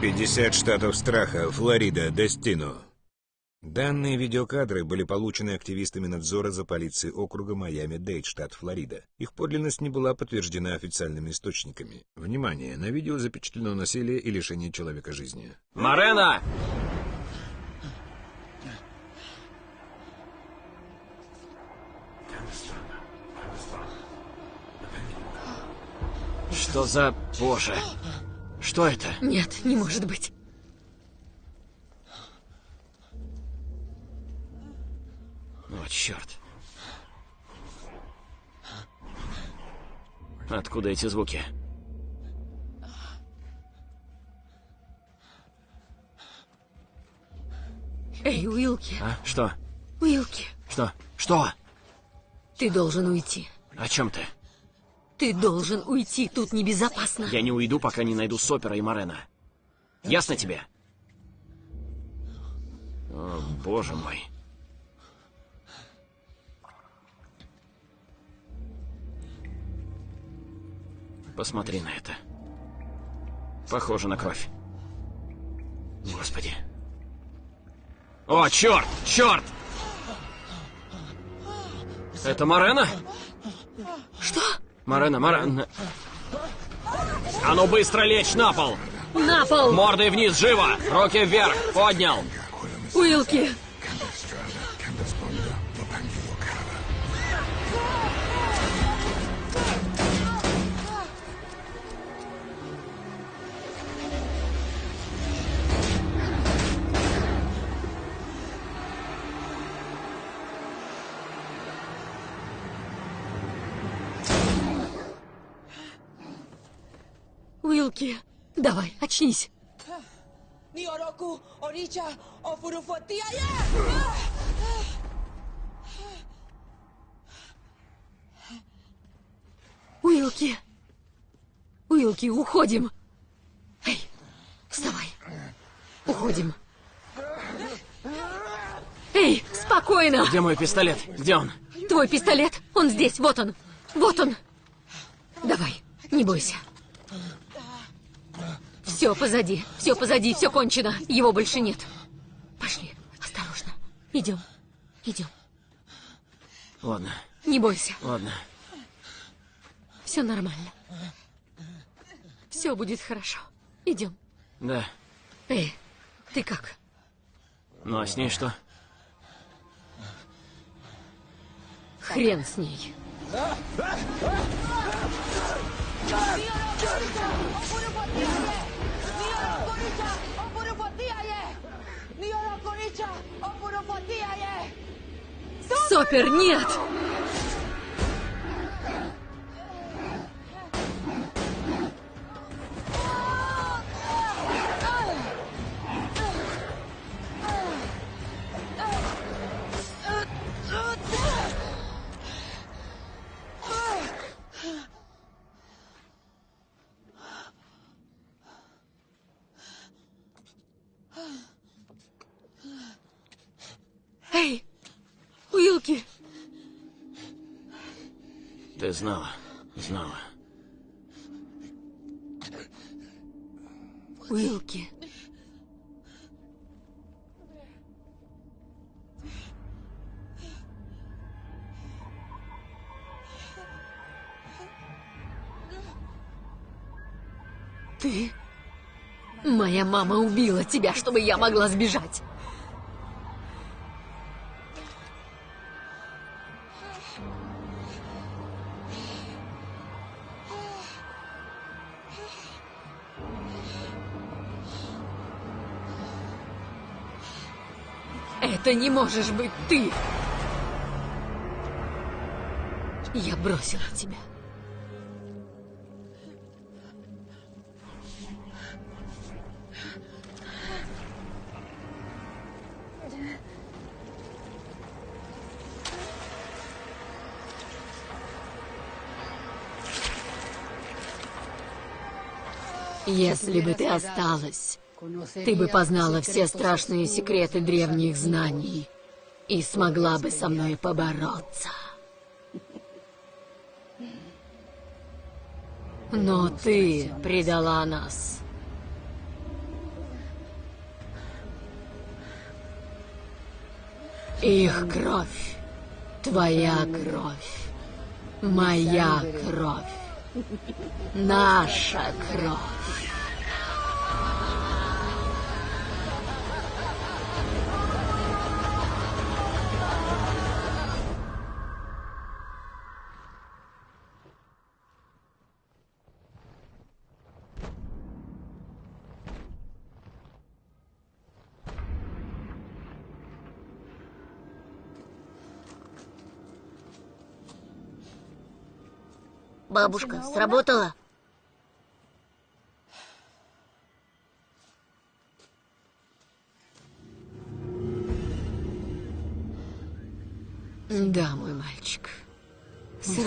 50 штатов страха, Флорида, Дестино. Данные видеокадры были получены активистами надзора за полицией округа Майами-Дейд, штат Флорида. Их подлинность не была подтверждена официальными источниками. Внимание, на видео запечатлено насилие и лишение человека жизни. Марена! Что за... Боже. Что это? Нет, не может быть. О, черт. Откуда эти звуки? Эй, Уилки, А? Что? Уилки, Что? Что? ты должен уйти. О чем ты? Ты должен уйти, тут небезопасно. Я не уйду, пока не найду Сопера и Морена. Ясно тебе? О, боже мой. Посмотри на это. Похоже на кровь. Господи. О, черт! Черт! Это Морена? Что? Морена, Морена. А ну быстро лечь на пол! На пол! Мордой вниз, живо! Руки вверх! Поднял! Уилки! Уилки, давай, очнись. Уилки! Уилки, уходим! Эй, вставай! Уходим! Эй, спокойно! Где мой пистолет? Где он? Твой пистолет, он здесь, вот он! Вот он! Давай, не бойся. Все позади, все позади, все кончено. Его больше нет. Пошли, осторожно. Идем, идем. Ладно, Не бойся, ладно. все нормально. Все будет хорошо. Идем. Да. Эй, ты как? Ну а с ней что? Хрен с ней. Сопер, нет! Эй, Ты знала, знала. Уилки. Ты? Моя мама убила тебя, чтобы я могла сбежать. Это не можешь быть ты! Я бросила тебя. Если бы ты осталась, ты бы познала все страшные секреты древних знаний и смогла бы со мной побороться. Но ты предала нас. Их кровь, твоя кровь, моя кровь, наша кровь. Бабушка, сработало? Да, мой мальчик. Сра-